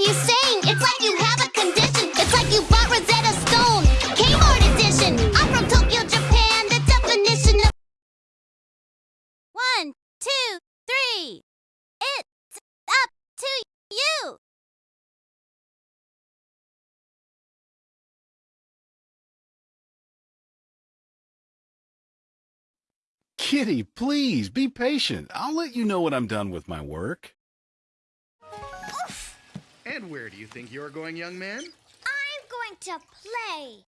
you saying? It's like you have a condition. It's like you bought Rosetta Stone. Kmart edition. I'm from Tokyo, Japan. The definition of. One, two, three. It's up to you. Kitty, please, be patient. I'll let you know when I'm done with my work. And where do you think you're going, young man? I'm going to play.